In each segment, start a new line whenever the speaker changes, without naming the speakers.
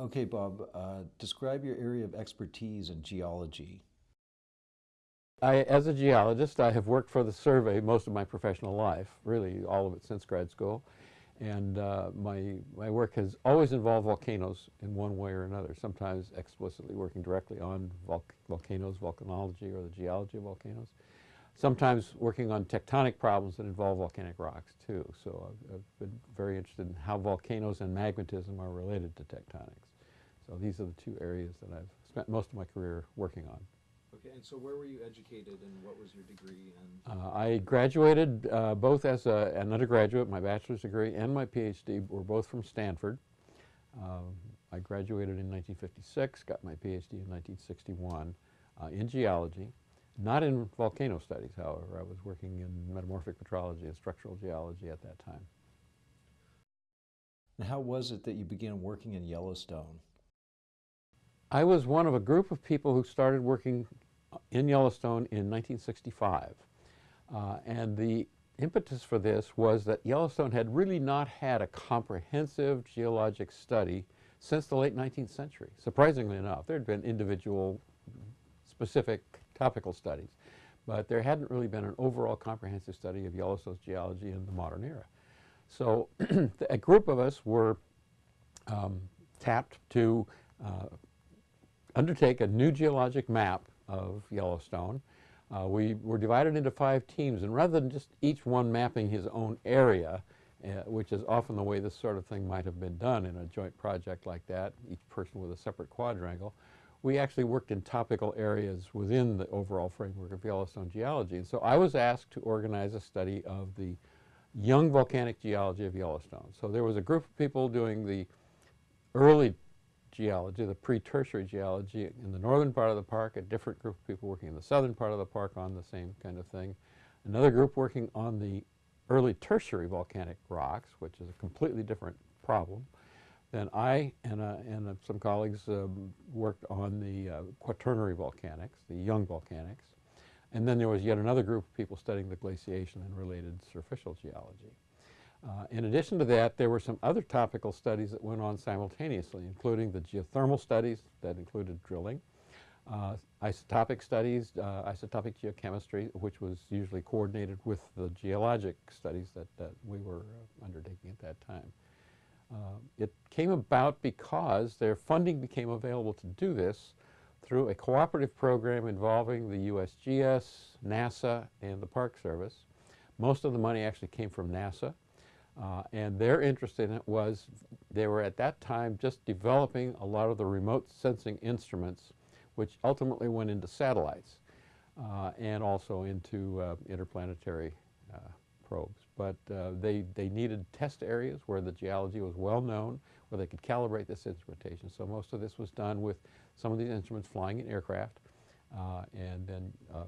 Okay, Bob, uh, describe your area of expertise in geology.
I, as a geologist, I have worked for the survey most of my professional life, really all of it since grad school. And uh, my, my work has always involved volcanoes in one way or another, sometimes explicitly working directly on vol volcanoes, volcanology, or the geology of volcanoes. Sometimes working on tectonic problems that involve volcanic rocks too. So I've, I've been very interested in how volcanoes and magmatism are related to tectonics. So these are the two areas that I've spent most of my career working on.
Okay, and so where were you educated and what was your degree? And
Uh, I graduated uh, both as a, an undergraduate, my bachelor's degree and my PhD were both from Stanford. Um, I graduated in 1956, got my PhD in 1961 uh, in geology, not in volcano studies, however. I was working in metamorphic petrology and structural geology at that time.
And how was it that you began working in Yellowstone?
I was one of a group of people who started working in Yellowstone in 1965. Uh, and the impetus for this was that Yellowstone had really not had a comprehensive geologic study since the late 19th century. Surprisingly enough, there had been individual specific topical studies, but there hadn't really been an overall comprehensive study of Yellowstone's geology in the modern era. So a group of us were um, tapped to uh, undertake a new geologic map of Yellowstone. Uh, we were divided into five teams, and rather than just each one mapping his own area, uh, which is often the way this sort of thing might have been done in a joint project like that, each person with a separate quadrangle, we actually worked in topical areas within the overall framework of Yellowstone geology. And so I was asked to organize a study of the young volcanic geology of Yellowstone. So there was a group of people doing the early geology, the pre-tertiary geology in the northern part of the park, a different group of people working in the southern part of the park on the same kind of thing. Another group working on the early tertiary volcanic rocks, which is a completely different problem. Then I and, uh, and uh, some colleagues um, worked on the uh, quaternary volcanics, the young volcanics. And then there was yet another group of people studying the glaciation and related surficial geology. Uh, in addition to that, there were some other topical studies that went on simultaneously, including the geothermal studies that included drilling, uh, isotopic studies, uh, isotopic geochemistry, which was usually coordinated with the geologic studies that, that we were uh, undertaking at that time. Uh, it came about because their funding became available to do this through a cooperative program involving the USGS, NASA, and the Park Service. Most of the money actually came from NASA. Uh, and their interest in it was they were at that time just developing a lot of the remote sensing instruments which ultimately went into satellites uh, and also into uh, interplanetary uh, probes. But uh, they, they needed test areas where the geology was well known, where they could calibrate this instrumentation. So most of this was done with some of these instruments flying in aircraft. Uh, and then uh,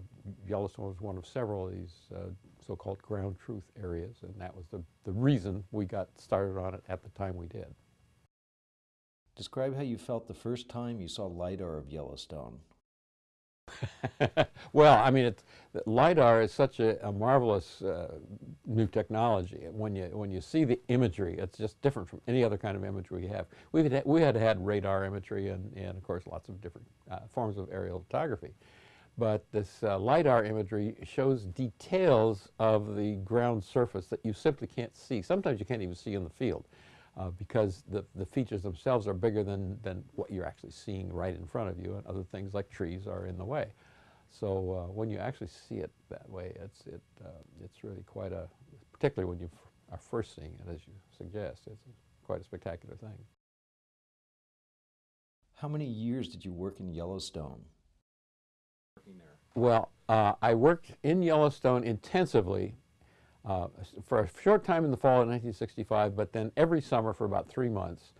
Yellowstone was one of several of these uh, so-called ground truth areas, and that was the, the reason we got started on it at the time we did.
Describe how you felt the first time you saw LiDAR of Yellowstone.
well, I mean, LiDAR is such a, a marvelous uh, new technology. When you, when you see the imagery, it's just different from any other kind of imagery we have. We've had, we had had radar imagery and, and of course, lots of different uh, forms of aerial photography. But this uh, LiDAR imagery shows details of the ground surface that you simply can't see. Sometimes you can't even see in the field uh, because the, the features themselves are bigger than, than what you're actually seeing right in front of you and other things like trees are in the way. So uh, when you actually see it that way, it's, it, uh, it's really quite a, particularly when you are first seeing it as you suggest, it's quite a spectacular thing.
How many years did you work in Yellowstone?
working there?
Well, uh, I worked in Yellowstone intensively uh, for a short time in the fall of 1965, but then every summer for about three months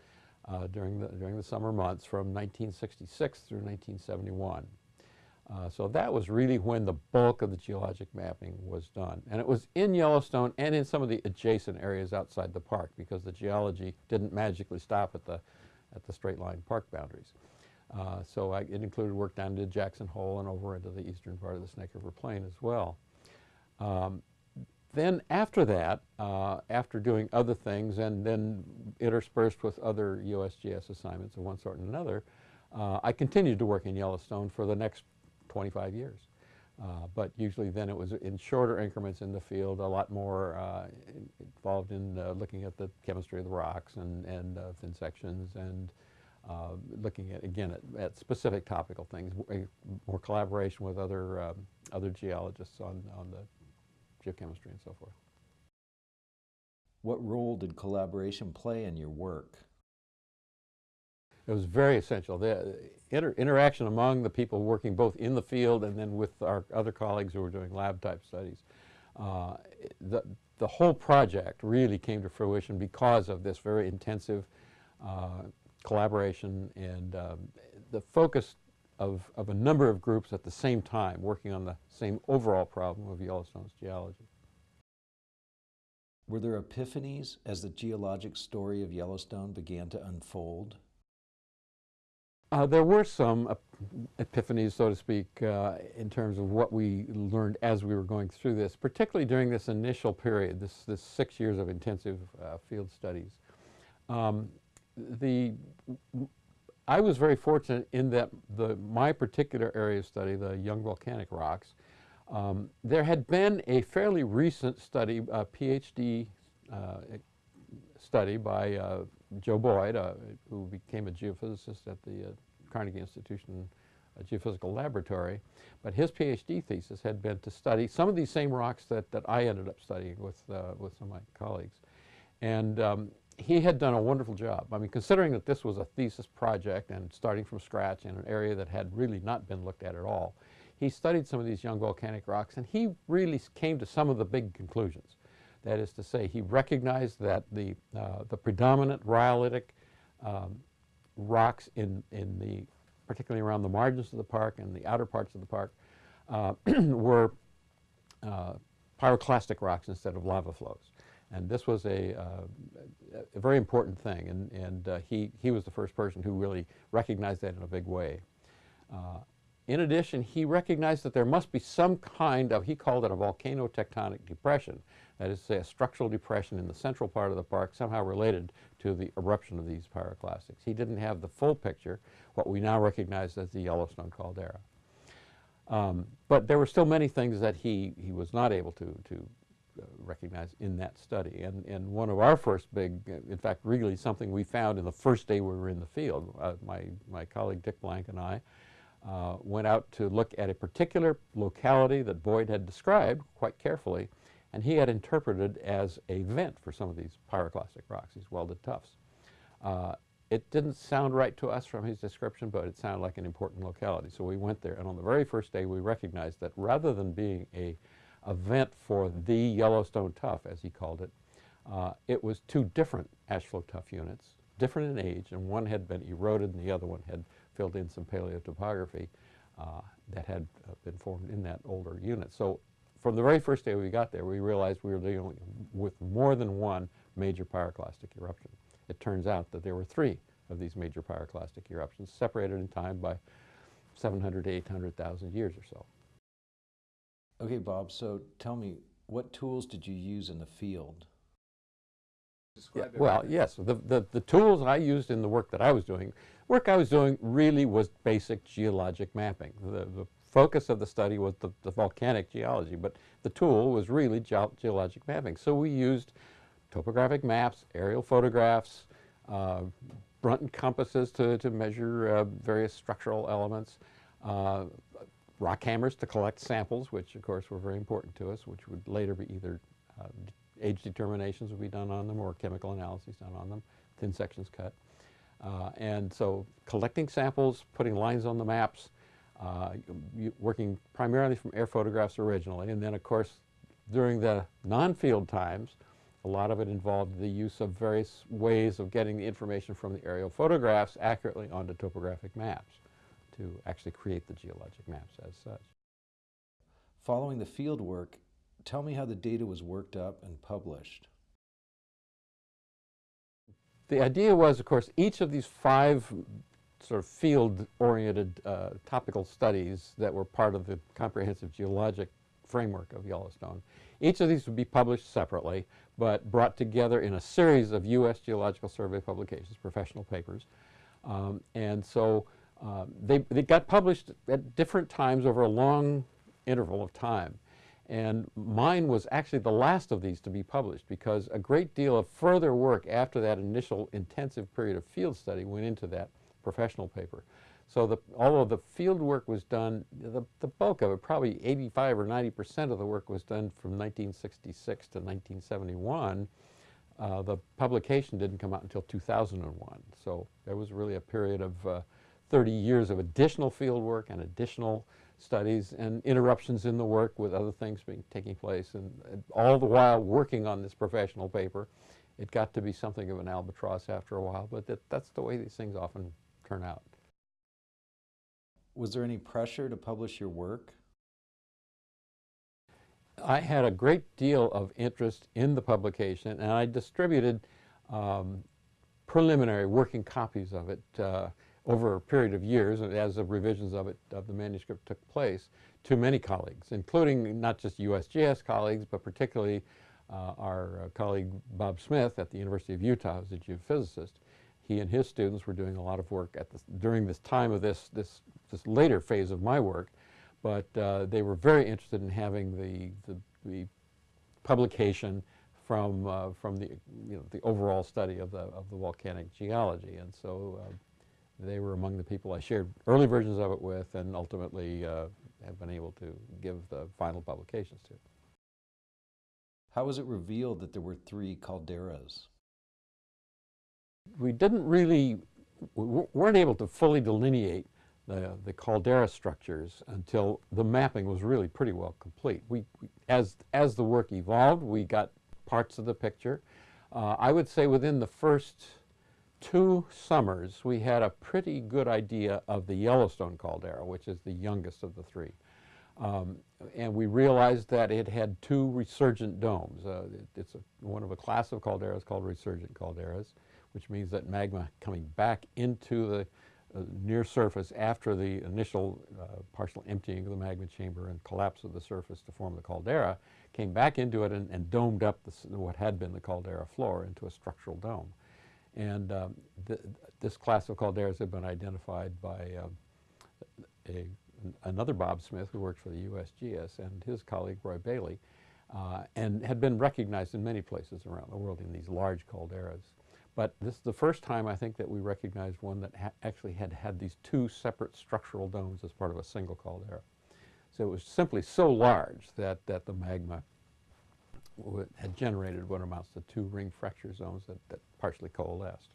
uh, during, the, during the summer months from 1966 through 1971. Uh, so that was really when the bulk of the geologic mapping was done. And it was in Yellowstone and in some of the adjacent areas outside the park because the geology didn't magically stop at the, at the straight line park boundaries. Uh, so I, it included work down to Jackson Hole and over into the eastern part of the Snake River Plain as well. Um, then after that, uh, after doing other things and then interspersed with other USGS assignments of one sort and another, uh, I continued to work in Yellowstone for the next 25 years. Uh, but usually then it was in shorter increments in the field, a lot more uh, involved in uh, looking at the chemistry of the rocks and, and uh, thin sections and uh, looking at, again, at, at specific topical things, more collaboration with other, um, other geologists on, on the geochemistry and so forth.
What role did collaboration play in your work?
It was very essential. The inter interaction among the people working both in the field and then with our other colleagues who were doing lab type studies. Uh, the, the whole project really came to fruition because of this very intensive uh, collaboration and um, the focus of, of a number of groups at the same time working on the same overall problem of Yellowstone's geology.
Were there epiphanies as the geologic story of Yellowstone began to unfold?
Uh, there were some ep- epiphanies, so to speak, uh, in terms of what we learned as we were going through this, particularly during this initial period, this, this six years of intensive uh, field studies. Um, the, I was very fortunate in that the, my particular area of study, the young volcanic rocks, um, there had been a fairly recent study, a PhD uh, study by uh, Joe Boyd, uh, who became a geophysicist at the uh, Carnegie Institution Geophysical Laboratory. But his PhD thesis had been to study some of these same rocks that, that I ended up studying with, uh, with some of my colleagues. And um, he had done a wonderful job. I mean, considering that this was a thesis project and starting from scratch in an area that had really not been looked at at all, he studied some of these young volcanic rocks and he really came to some of the big conclusions. That is to say, he recognized that the, uh, the predominant rhyolitic um, rocks in, in the, particularly around the margins of the park and the outer parts of the park, uh, were uh, pyroclastic rocks instead of lava flows. And this was a, uh, a very important thing, and, and uh, he, he was the first person who really recognized that in a big way. Uh, in addition, he recognized that there must be some kind of, he called it a volcanotectonic depression, that is to say a structural depression in the central part of the park somehow related to the eruption of these pyroclastics. He didn't have the full picture, what we now recognize as the Yellowstone caldera. Um, but there were still many things that he, he was not able to, to uh, recognize in that study. And, and one of our first big, in fact, really something we found in the first day we were in the field, uh, my, my colleague Dick Blank and I uh, went out to look at a particular locality that Boyd had described quite carefully, and he had interpreted as a vent for some of these pyroclastic rocks, these welded tuffs. Uh, it didn't sound right to us from his description, but it sounded like an important locality. So we went there, and on the very first day, we recognized that rather than being a, a vent for the Yellowstone tuff, as he called it, uh, it was two different ash flow tuff units, different in age, and one had been eroded and the other one had filled in some paleotopography uh, that had uh, been formed in that older unit. So from the very first day we got there, we realized we were dealing with more than one major pyroclastic eruption. It turns out that there were three of these major pyroclastic eruptions, separated in time by 700 to 800,000 years or so.
Okay, Bob, so tell me, what tools did you use in the field?
Yeah, well, yes, the, the, the tools I used in the work that I was doing, work I was doing really was basic geologic mapping. The, the focus of the study was the, the volcanic geology, but the tool was really geo- geologic mapping. So we used topographic maps, aerial photographs, uh, Brunton compasses to, to measure uh, various structural elements, uh, rock hammers to collect samples, which of course were very important to us, which would later be either uh, age determinations would be done on them or chemical analyses done on them, thin sections cut. Uh, and so collecting samples, putting lines on the maps, uh, working primarily from air photographs originally, and then of course during the non-field times, a lot of it involved the use of various ways of getting the information from the aerial photographs accurately onto topographic maps to actually create the geologic maps as such.
Following the field work, tell me how the data was worked up and published.
The idea was, of course, each of these five sort of field-oriented uh, topical studies that were part of the comprehensive geologic framework of Yellowstone. Each of these would be published separately, but brought together in a series of U.S. Geological Survey publications, professional papers. Um, and so uh, they, they got published at different times over a long interval of time. And mine was actually the last of these to be published because a great deal of further work after that initial intensive period of field study went into that professional paper. So the, although the field work was done, the, the bulk of it, probably 85 or 90 percent of the work was done from 1966 to 1971, uh, the publication didn't come out until 2001. So there was really a period of uh, 30 years of additional field work and additional studies and interruptions in the work with other things being taking place and, and all the while working on this professional paper. It got to be something of an albatross after a while, but that, that's the way these things often turn out.
Was there any pressure to publish your work?
I had a great deal of interest in the publication, and I distributed um, preliminary working copies of it uh, over a period of years as the revisions of it, of the manuscript took place, to many colleagues, including not just USGS colleagues, but particularly uh, our uh, colleague Bob Smith at the University of Utah, who's a geophysicist. He and his students were doing a lot of work at this, during this time of this, this, this later phase of my work, but uh, they were very interested in having the, the, the publication from, uh, from the, you know, the overall study of the, of the volcanic geology. And so uh, they were among the people I shared early versions of it with and ultimately uh, have been able to give the final publications to.
How was it revealed that there were three calderas?
We didn't really, we weren't able to fully delineate the, the caldera structures until the mapping was really pretty well complete. We, we as, as the work evolved, we got parts of the picture. Uh, I would say within the first two summers, we had a pretty good idea of the Yellowstone caldera, which is the youngest of the three. Um, and we realized that it had two resurgent domes. Uh, it, it's a, one of a class of calderas called resurgent calderas, which means that magma coming back into the uh, near surface after the initial uh, partial emptying of the magma chamber and collapse of the surface to form the caldera, came back into it and, and domed up the, what had been the caldera floor into a structural dome. And um, th this class of calderas had been identified by um, a, another Bob Smith who worked for the USGS and his colleague Roy Bailey, uh, and had been recognized in many places around the world in these large calderas. But this is the first time I think that we recognized one that actually had had these two separate structural domes as part of a single caldera. So it was simply so large that, that the magma had generated what amounts to two ring fracture zones that, that partially coalesced.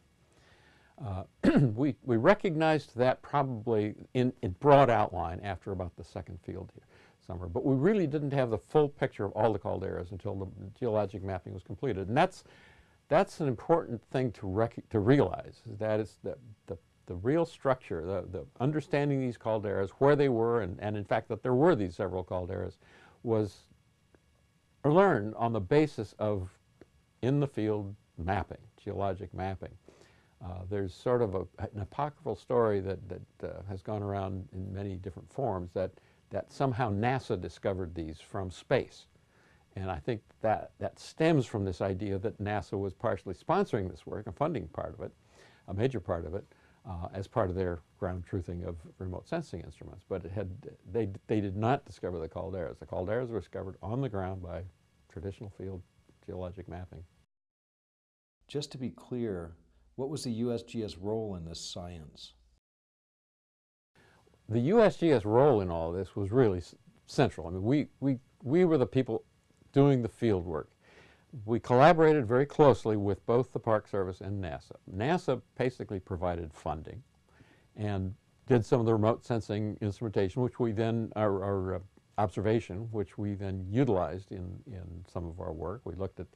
Uh, we, we recognized that probably in, in broad outline after about the second field here, summer, but we really didn't have the full picture of all the calderas until the geologic mapping was completed. And that's, that's an important thing to, to realize, is that the, the, the real structure, the, the understanding these calderas, where they were, and, and in fact that there were these several calderas, was learned on the basis of in the field mapping, geologic mapping. Uh, there's sort of a, an apocryphal story that, that uh, has gone around in many different forms that, that somehow NASA discovered these from space. And I think that, that stems from this idea that NASA was partially sponsoring this work and funding part of it, a major part of it, uh, as part of their ground truthing of remote sensing instruments. But it had, they, they did not discover the calderas. The calderas were discovered on the ground by traditional field geologic mapping.
Just to be clear, what was the USGS role in this science?
The USGS role in all this was really central. I mean, we, we, we were the people doing the field work. We collaborated very closely with both the Park Service and NASA. NASA basically provided funding and did some of the remote sensing instrumentation, which we then, our, our uh, observation, which we then utilized in, in some of our work. We looked at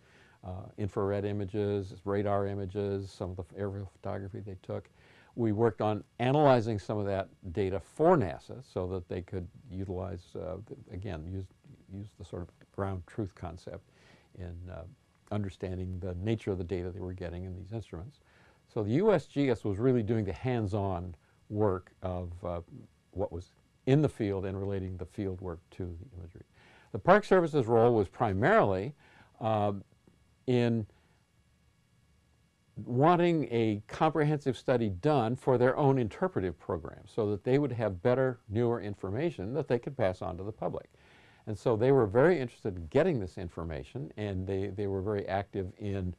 uh, infrared images, radar images, some of the aerial photography they took. We worked on analyzing some of that data for NASA so that they could utilize, uh, again, use, use the sort of ground truth concept in uh, understanding the nature of the data they were getting in these instruments. So the USGS was really doing the hands-on work of uh, what was in the field and relating the field work to the imagery. The Park Service's role was primarily um, in wanting a comprehensive study done for their own interpretive program so that they would have better, newer information that they could pass on to the public. And so they were very interested in getting this information and they, they were very active in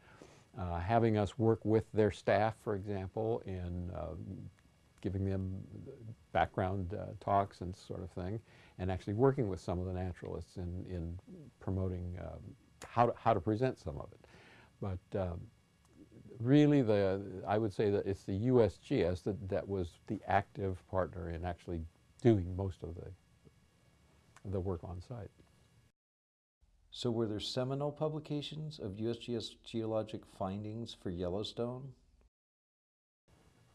uh, having us work with their staff, for example, in uh, giving them background uh, talks and sort of thing, and actually working with some of the naturalists in, in promoting um, how, to, how to present some of it. But um, really, the, I would say that it's the USGS that, that was the active partner in actually doing most of the, the work on site.
So were there seminal publications of USGS geologic findings for Yellowstone?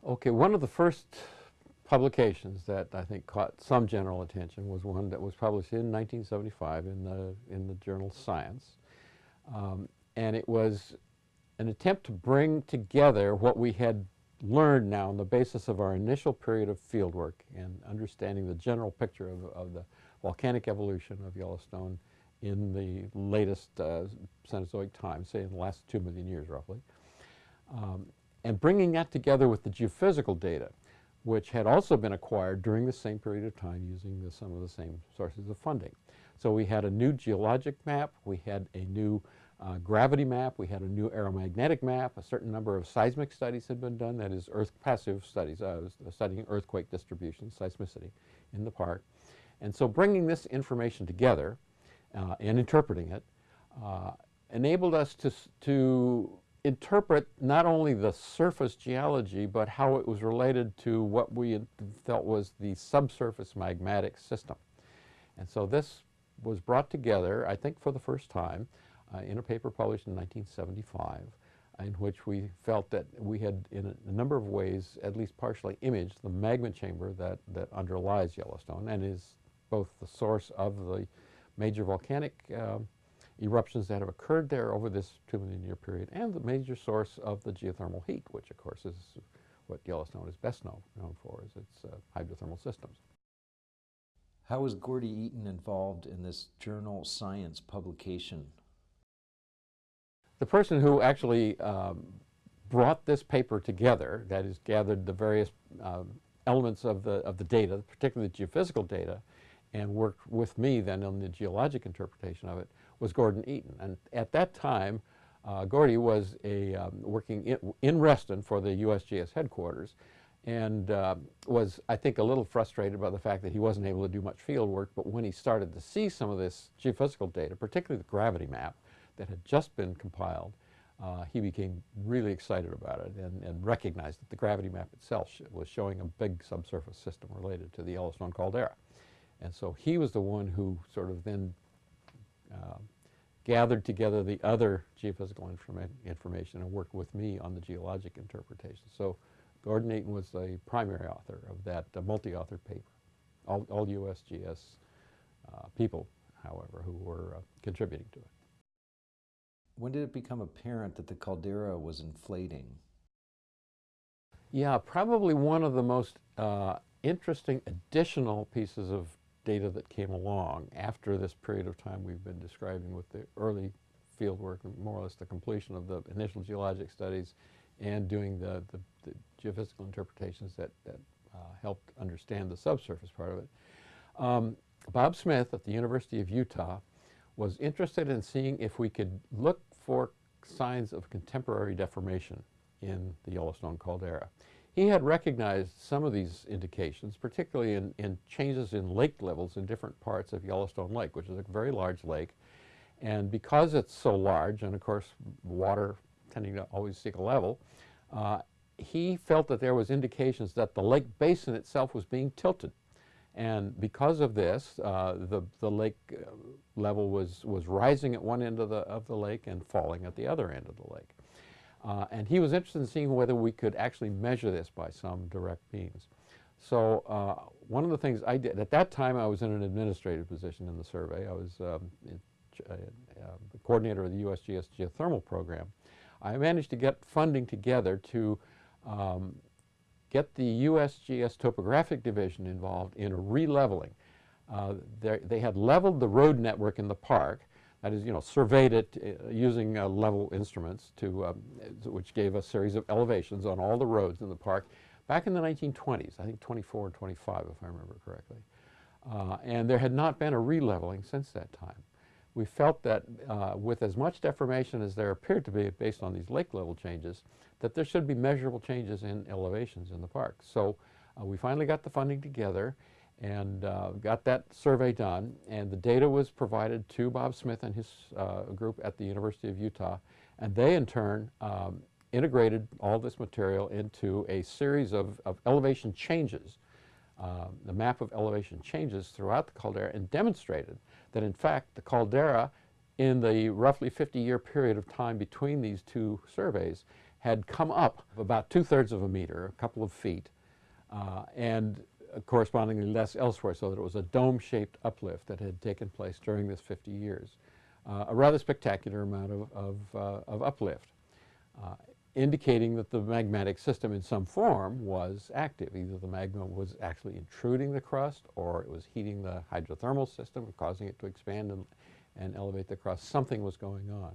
Okay, one of the first publications that I think caught some general attention was one that was published in 1975 in the, in the journal Science. Um, and it was an attempt to bring together what we had learned now on the basis of our initial period of fieldwork and understanding the general picture of, of the volcanic evolution of Yellowstone in the latest uh, Cenozoic time, say in the last two million years roughly, um, and bringing that together with the geophysical data, which had also been acquired during the same period of time using the, some of the same sources of funding. So we had a new geologic map, we had a new uh, gravity map, we had a new aeromagnetic map, a certain number of seismic studies had been done, that is earth passive studies, uh, studying earthquake distribution, seismicity in the park. And so bringing this information together uh, and interpreting it uh, enabled us to, to interpret not only the surface geology, but how it was related to what we felt was the subsurface magmatic system. And so this was brought together, I think for the first time, uh, in a paper published in 1975, in which we felt that we had, in a, a, number of ways, at least partially imaged the magma chamber that, that underlies Yellowstone and is both the source of the major volcanic uh, eruptions that have occurred there over this two million year period and the major source of the geothermal heat, which of course is what Yellowstone is best known, known for, is its uh, hydrothermal systems.
How was Gordy Eaton involved in this journal science publication?
The person who actually um, brought this paper together, that is gathered the various um, elements of the, of the data, particularly the geophysical data, and worked with me then on the geologic interpretation of it, was Gordon Eaton. And at that time, uh, Gordy was a, um, working in, in, Reston for the USGS headquarters and uh, was, I think, a little frustrated by the fact that he wasn't able to do much field work, but when he started to see some of this geophysical data, particularly the gravity map that had just been compiled, uh, he became really excited about it and, and, recognized that the gravity map itself was showing a big subsurface system related to the Yellowstone caldera. And so he was the one who sort of then uh, gathered together the other geophysical informa information and worked with me on the geologic interpretation. So Gordon Eaton was the primary author of that uh, multi-author paper. All, all USGS uh, people, however, who were uh, contributing to it.
When did it become apparent that the caldera was inflating?
Yeah, probably one of the most uh, interesting additional pieces of data that came along after this period of time we've been describing with the early field work, more or less the completion of the initial geologic studies and doing the, the, the geophysical interpretations that, that uh, helped understand the subsurface part of it. Um, Bob Smith at the University of Utah was interested in seeing if we could look for signs of contemporary deformation in the Yellowstone caldera. He had recognized some of these indications, particularly in, in changes in lake levels in different parts of Yellowstone Lake, which is a very large lake. And because it's so large, and of course water tending to always seek a level, uh, he felt that there was indications that the lake basin itself was being tilted. And because of this, uh, the, the lake uh, level was, was rising at one end of the, of the lake and falling at the other end of the lake. Uh, and he was interested in seeing whether we could actually measure this by some direct means. So uh, one of the things I did, at that time I was in an administrative position in the survey. I was um, in, uh, the coordinator of the USGS geothermal program. I managed to get funding together to um, get the USGS topographic division involved in a releveling. uh, they had leveled the road network in the park, that is, you know, surveyed it uh, using uh, level instruments to, um, uh, which gave a series of elevations on all the roads in the park back in the 1920s, I think 24 and 25 if I remember correctly. Uh, and there had not been a releveling since that time. We felt that uh, with as much deformation as there appeared to be based on these lake level changes, that there should be measurable changes in elevations in the park. So uh, we finally got the funding together and uh, got that survey done and the data was provided to Bob Smith and his uh, group at the University of Utah and they in turn um, integrated all this material into a series of, of elevation changes, uh, the map of elevation changes throughout the caldera and demonstrated that in fact the caldera in the roughly 50 year period of time between these two surveys had come up about two-thirds of a meter, a couple of feet, uh, and correspondingly less elsewhere, so that it was a dome-shaped uplift that had taken place during this 50 years. Uh, a rather spectacular amount of, of, uh, of uplift, uh, indicating that the magmatic system in some form was active. Either the magma was actually intruding the crust or it was heating the hydrothermal system and causing it to expand and, and elevate the crust. Something was going on.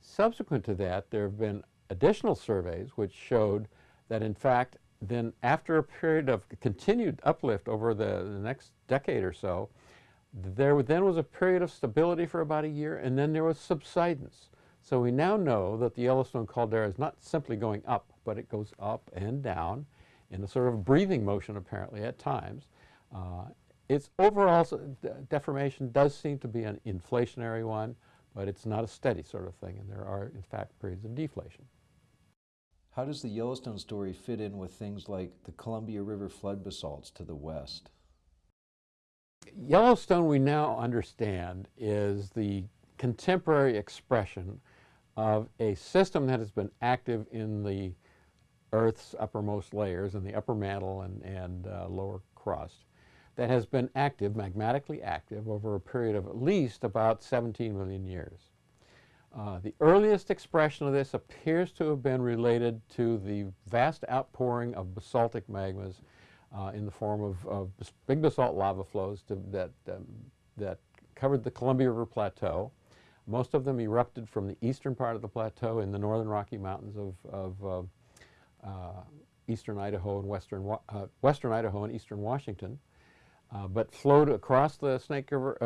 Subsequent to that, there have been additional surveys which showed that in fact then after a period of continued uplift over the, the next decade or so, there then was a period of stability for about a year and then there was subsidence. So we now know that the Yellowstone caldera is not simply going up, but it goes up and down in a sort of breathing motion apparently at times. Uh, its overall deformation does seem to be an inflationary one, but it's not a steady sort of thing, and there are, in fact, periods of deflation.
How does the Yellowstone story fit in with things like the Columbia River flood basalts to the west?
Yellowstone, we now understand, is the contemporary expression of a system that has been active in the Earth's uppermost layers, in the upper mantle and, and uh, lower crust, that has been active, magmatically active, over a period of at least about 17 million years. Uh, the earliest expression of this appears to have been related to the vast outpouring of basaltic magmas uh, in the form of, of, big basalt lava flows to, that, um, that covered the Columbia River Plateau. Most of them erupted from the eastern part of the plateau in the northern Rocky Mountains of, of uh, uh eastern Idaho and western, uh, western Idaho and eastern Washington, but flowed across the Snake River,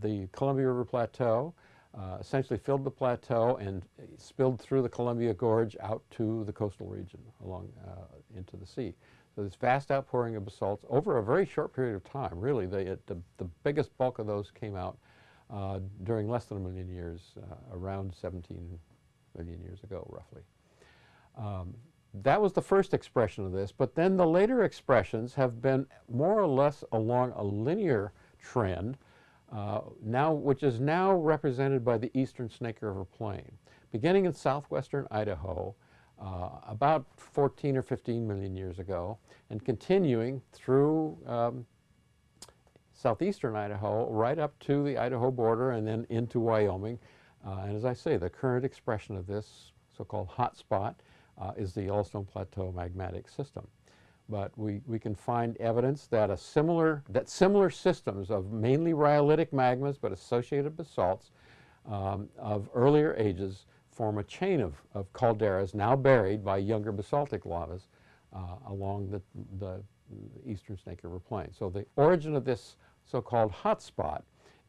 the Columbia River Plateau, uh, essentially filled the plateau and spilled through the Columbia Gorge out to the coastal region along uh, into the sea. So this vast outpouring of basalts over a very short period of time, really, the, the, the biggest bulk of those came out uh, during less than a million years, uh, around 17 million years ago, roughly. Um, that was the first expression of this, but then the later expressions have been more or less along a linear trend uh, now, which is now represented by the eastern Snake River Plain. Beginning in southwestern Idaho, uh, about 14 or 15 million years ago, and continuing through um, southeastern Idaho, right up to the Idaho border and then into Wyoming. Uh, and as I say, the current expression of this so-called hot spot uh, is the Yellowstone Plateau magmatic system but we, we can find evidence that a similar, that similar systems of mainly rhyolitic magmas but associated basalts um, of earlier ages form a chain of, of calderas now buried by younger basaltic lavas uh, along the, the eastern Snake River Plain. So the origin of this so-called hotspot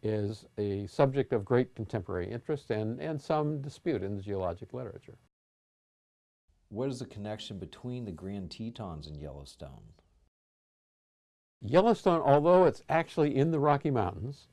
is a subject of great contemporary interest and, and some dispute in the geologic literature.
What is the connection between the Grand Tetons and Yellowstone?
Yellowstone, although it's actually in the Rocky Mountains,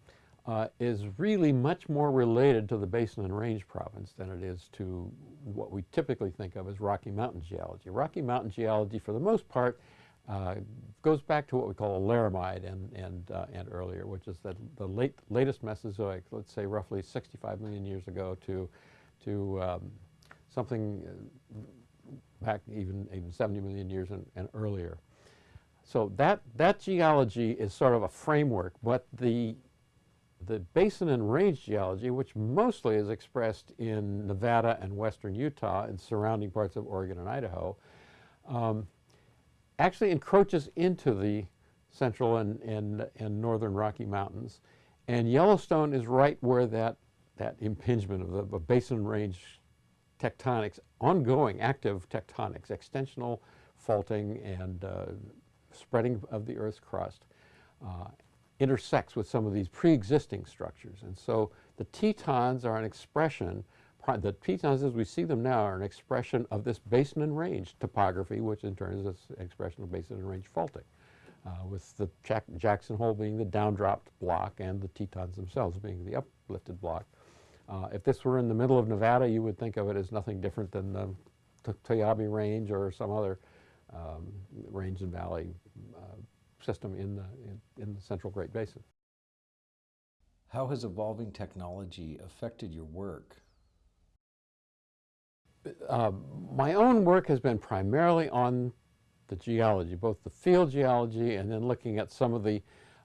uh, is really much more related to the Basin and Range province than it is to what we typically think of as Rocky Mountain geology. Rocky Mountain geology, for the most part, uh, goes back to what we call a laramide and, and, uh, and earlier, which is the, the late, latest Mesozoic, let's say roughly 65 million years ago to, to um, something uh, back even, even 70 million years and, and earlier. So that, that geology is sort of a framework, but the, the basin and range geology, which mostly is expressed in Nevada and western Utah and surrounding parts of Oregon and Idaho, um, actually encroaches into the central and, and, and northern Rocky Mountains. And Yellowstone is right where that, that impingement of the of basin range tectonics, ongoing active tectonics, extensional faulting and uh, spreading of the Earth's crust, uh, intersects with some of these pre-existing structures. And so the Tetons are an expression, the Tetons as we see them now are an expression of this basin and range topography, which in turn is an expression of basin and range faulting, uh, with the Jack Jackson Hole being the downdropped block and the Tetons themselves being the uplifted block. Uh, if this were in the middle of Nevada, you would think of it as nothing different than the Toiyabe Range or some other um, range and valley uh, system in the, in, in the central Great Basin.
How has evolving technology affected your work?
Uh, my own work has been primarily on the geology, both the field geology and then looking at some of the,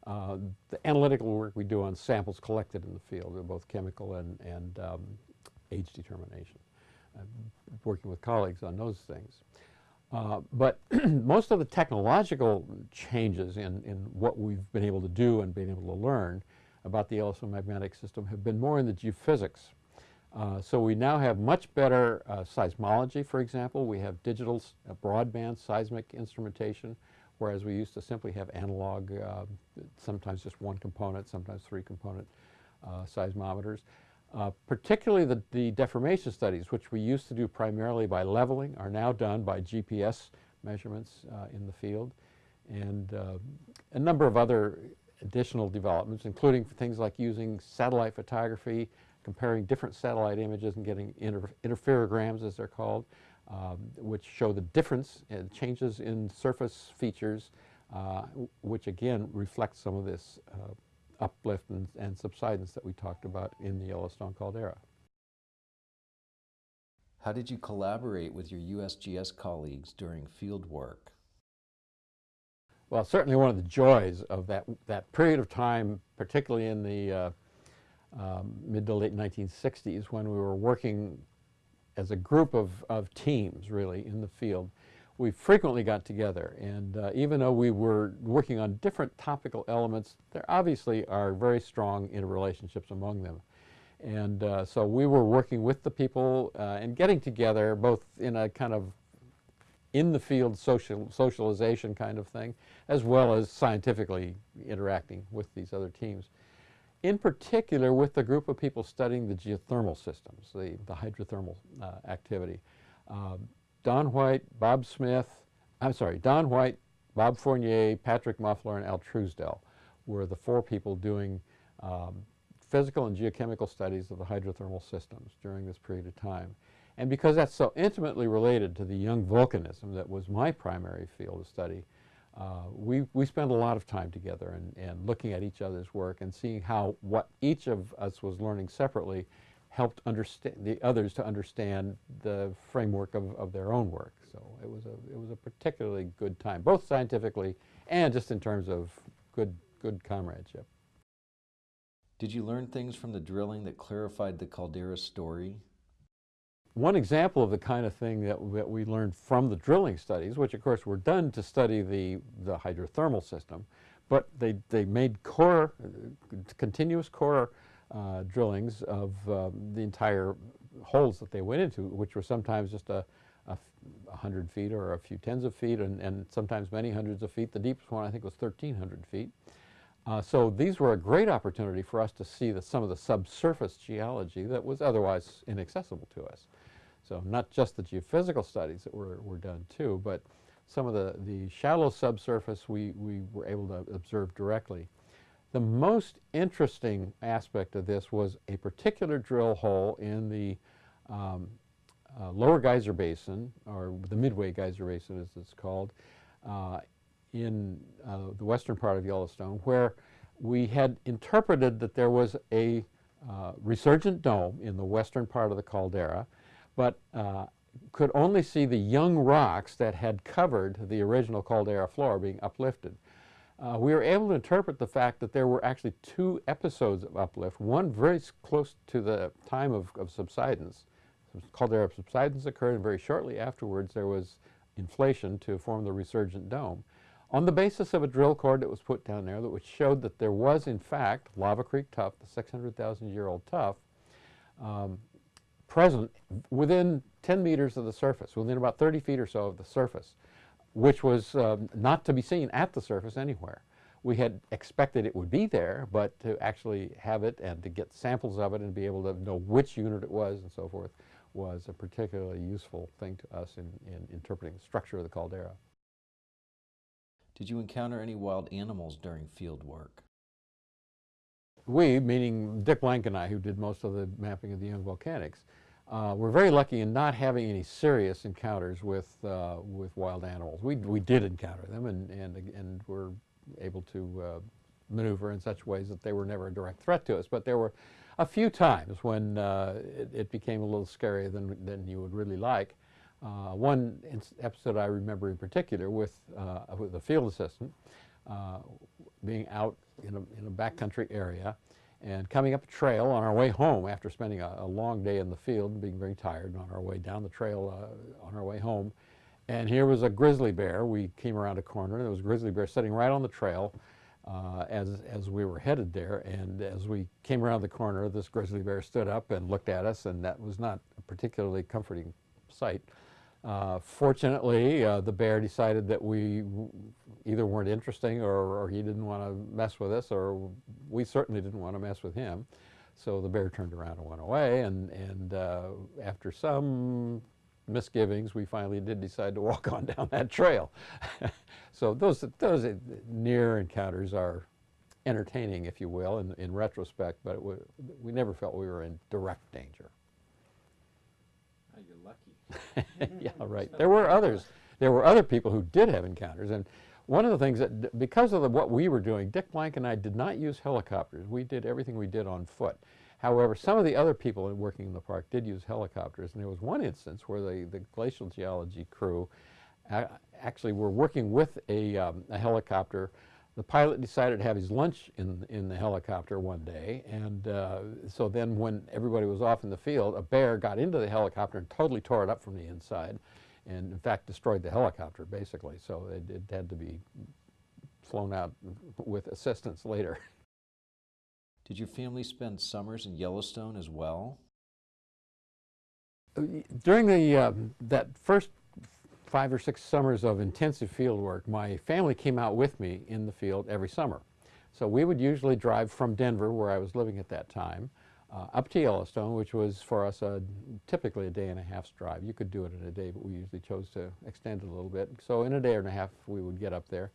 uh, the analytical work we do on samples collected in the field, both chemical and, and um, age determination, uh, working with colleagues on those things. Uh, but most of the technological changes in, in what we've been able to do and been able to learn about the Yellowstone magmatic system have been more in the geophysics. Uh, so we now have much better uh, seismology, for example. We have digital uh, broadband seismic instrumentation, whereas we used to simply have analog, uh, sometimes just one component, sometimes three component uh, seismometers. Uh, particularly the, the deformation studies, which we used to do primarily by leveling, are now done by GPS measurements uh, in the field. And uh, a number of other additional developments, including things like using satellite photography, comparing different satellite images and getting inter interferograms, as they're called, um, which show the difference and changes in surface features, uh, which again reflect some of this uh, uplift and, and subsidence that we talked about in the Yellowstone caldera.
How did you collaborate with your USGS colleagues during field work?
Well, certainly one of the joys of that, that period of time, particularly in the uh, um, mid to late 1960s when we were working as a group of, of teams really in the field, we frequently got together and uh, even though we were working on different topical elements, there obviously are very strong interrelationships among them. And uh, so we were working with the people uh, and getting together both in a kind of in the field social, socialization kind of thing, as well as scientifically interacting with these other teams. In particular with the group of people studying the geothermal systems, the, the hydrothermal uh, activity. Um, Don White, Bob Smith, I'm sorry, Don White, Bob Fournier, Patrick Muffler, and Al Truesdell were the four people doing um, physical and geochemical studies of the hydrothermal systems during this period of time. And because that's so intimately related to the young volcanism that was my primary field of study, uh, we, we spent a lot of time together and, and looking at each other's work and seeing how what each of us was learning separately helped understand the others to understand the framework of, of their own work. So it was a it was a particularly good time, both scientifically and just in terms of good good comradeship.
Did you learn things from the drilling that clarified the caldera story?
One example of the kind of thing that, that we learned from the drilling studies, which of course were done to study the, the hydrothermal system, but they, they made core, continuous core uh, drillings of um, the entire holes that they went into, which were sometimes just a, a, hundred feet or a few tens of feet, and, and sometimes many hundreds of feet. The deepest one I think was 1,300 feet. Uh, so these were a great opportunity for us to see the, some of the subsurface geology that was otherwise inaccessible to us. So not just the geophysical studies that were, were done too, but some of the, the shallow subsurface we, we were able to observe directly. The most interesting aspect of this was a particular drill hole in the um, uh, lower geyser basin, or the Midway geyser basin as it's called, uh, in uh, the western part of Yellowstone, where we had interpreted that there was a uh, resurgent dome in the western part of the caldera, but uh, could only see the young rocks that had covered the original caldera floor being uplifted uh, we were able to interpret the fact that there were actually two episodes of uplift, one very close to the time of, of subsidence. Caldera subsidence occurred, and very shortly afterwards there was inflation to form the resurgent dome. on the basis of a drill cord that was put down there that showed that there was in fact Lava Creek tuff, the 600,000 year old tuff, um, present within 10 meters of the surface, within about 30 feet or so of the surface, which was um, not to be seen at the surface anywhere. We had expected it would be there, but to actually have it and to get samples of it and be able to know which unit it was and so forth was a particularly useful thing to us in, in interpreting the structure of the caldera.
Did you encounter any wild animals during field work?
We, meaning Dick Blank and I, who did most of the mapping of the young volcanics, uh, were very lucky in not having any serious encounters with, uh, with wild animals. We, we did encounter them and, and, and were able to uh, maneuver in such ways that they were never a direct threat to us. But there were a few times when uh, it, it, became a little scarier than, than you would really like. Uh, one episode I remember in particular with, uh, with a field assistant being out in a, in a backcountry area and coming up a trail on our way home after spending a, a, long day in the field and being very tired on our way down the trail uh, on our way home. And here was a grizzly bear. We came around a corner and there was a grizzly bear sitting right on the trail uh, as, as we were headed there. And as we came around the corner, this grizzly bear stood up and looked at us and that was not a particularly comforting sight. Uh, fortunately, uh, the bear decided that we either weren't interesting or, or he didn't want to mess with us or we certainly didn't want to mess with him. So the bear turned around and went away and, and uh, after some misgivings, we finally did decide to walk on down that trail. so those, those near encounters are entertaining, if you will, in, in retrospect, but we never felt we were in direct danger.
Oh, you're lucky.
yeah, right. There were others. There were other people who did have encounters, and one of the things that, because of the, what we were doing, Dick Blank and I did not use helicopters. We did everything we did on foot. However, some of the other people working in the park did use helicopters, and there was one instance where the, the glacial geology crew actually were working with a, um, a, helicopter. The pilot decided to have his lunch in, in the helicopter one day, and uh, so then when everybody was off in the field, a bear got into the helicopter and totally tore it up from the inside and in fact destroyed the helicopter basically. So it, it had to be flown out with assistance later.
Did your family spend summers in Yellowstone as well?
Uh, during the, uh, that first five or six summers of intensive field work, my family came out with me in the field every summer. So we would usually drive from Denver, where I was living at that time, uh, up to Yellowstone, which was for us a, typically a day and a half's drive. You could do it in a day, but we usually chose to extend it a little bit. So in a day and a half, we would get up there.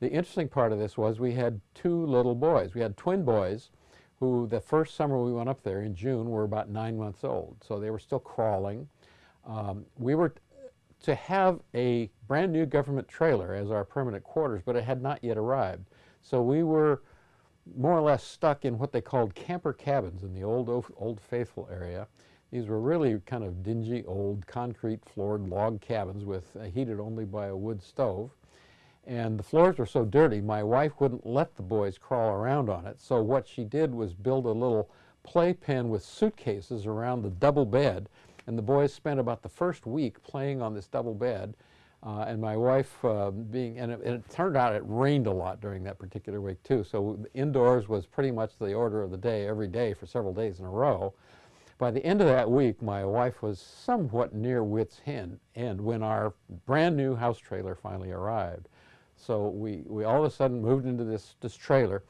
The interesting part of this was we had two little boys. We had twin boys who the first summer we went up there in June were about nine months old. So they were still crawling. Um, we were to have a brand new government trailer as our permanent quarters, but it had not yet arrived. So we were more or less stuck in what they called camper cabins in the old, old Faithful area. These were really kind of dingy, old, concrete floored log cabins with uh, heated only by a wood stove. And the floors were so dirty, my wife wouldn't let the boys crawl around on it. So what she did was build a little playpen with suitcases around the double bed. And the boys spent about the first week playing on this double bed uh, and my wife uh, being, and it, and it, turned out it rained a lot during that particular week too. So indoors was pretty much the order of the day every day for several days in a row. By the end of that week, my wife was somewhat near wit's end, end when our brand new house trailer finally arrived. So we, we all of a sudden moved into this, this trailer,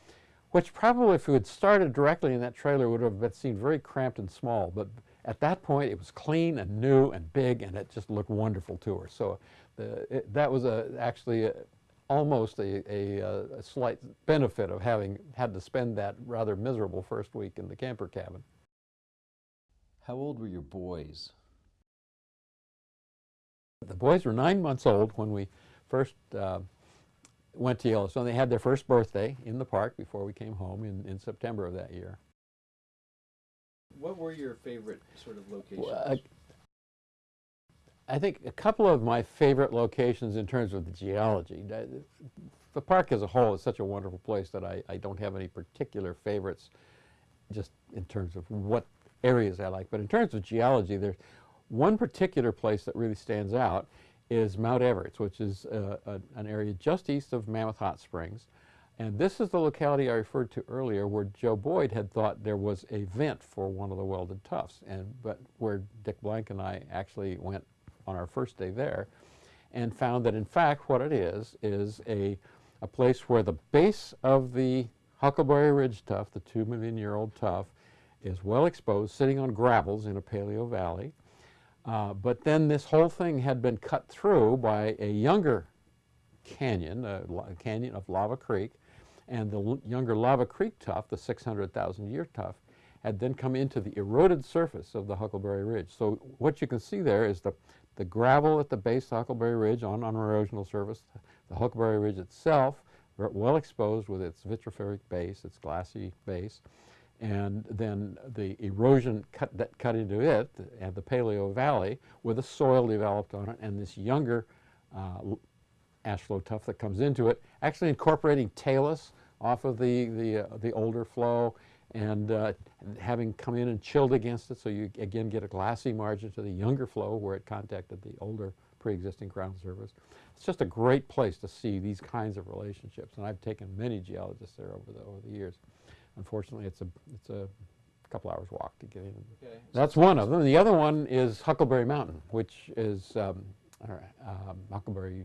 which probably if we had started directly in that trailer would have been, seemed very cramped and small. But at that point, it was clean and new and big, and it just looked wonderful to her. So the, it, that was a, actually a, almost a, a, a, slight benefit of having had to spend that rather miserable first week in the camper cabin.
How old were your boys?
The boys were nine months old when we first uh, went to Yellowstone. They had their first birthday in the park before we came home in, in September of that year.
What were your favorite sort of locations?
Well, uh, I think a couple of my favorite locations in terms of the geology. The park as a whole is such a wonderful place that I, I don't have any particular favorites just in terms of what areas I like. But in terms of geology, there's one particular place that really stands out is Mount Everts, which is uh, a, an area just east of Mammoth Hot Springs. And this is the locality I referred to earlier where Joe Boyd had thought there was a vent for one of the welded tuffs, and, but where Dick Blank and I actually went on our first day there and found that in fact what it is is a, a place where the base of the Huckleberry Ridge tuff, the two million year old tuff, is well exposed, sitting on gravels in a paleo valley. Uh, but then this whole thing had been cut through by a younger canyon, a la- canyon of Lava Creek, and the younger Lava Creek tuff, the 600,000 year tuff, had then come into the eroded surface of the Huckleberry Ridge. So what you can see there is the, the gravel at the base of Huckleberry Ridge on an erosional surface, the Huckleberry Ridge itself, well exposed with its vitrific base, its glassy base, and then the erosion cut, that cut into it, at the Paleo Valley, with the soil developed on it, and this younger uh, l- ash flow tuff that comes into it, actually incorporating talus off of the, the, uh, the older flow and uh, having come in and chilled against it, so you again get a glassy margin to the younger flow where it contacted the older pre-existing ground surface. It's just a great place to see these kinds of relationships, and I've taken many geologists there over the, over the years. Unfortunately, it's a, it's a couple hours walk to get in.
Okay.
That's one of them. The other one is Huckleberry Mountain, which is um, um, Huckleberry,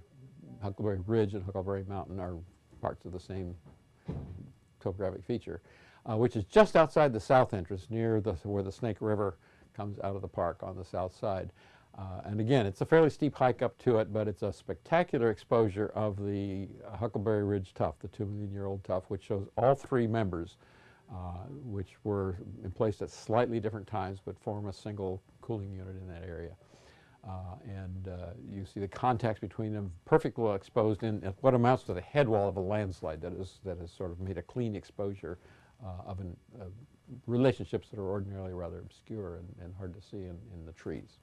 Huckleberry Ridge and Huckleberry Mountain are parts of the same topographic feature, uh, which is just outside the south entrance near the, where the Snake River comes out of the park on the south side. Uh, and again, it's a fairly steep hike up to it, but it's a spectacular exposure of the Huckleberry Ridge tuff, the two million year old tuff, which shows all three members, uh, which were in place at slightly different times, but form a single cooling unit in that area. Uh, and uh, you see the contacts between them perfectly well exposed in what amounts to the head wall of a landslide that is that has sort of made a clean exposure uh, of an, relationships that are ordinarily rather obscure and, and hard to see in, in the trees.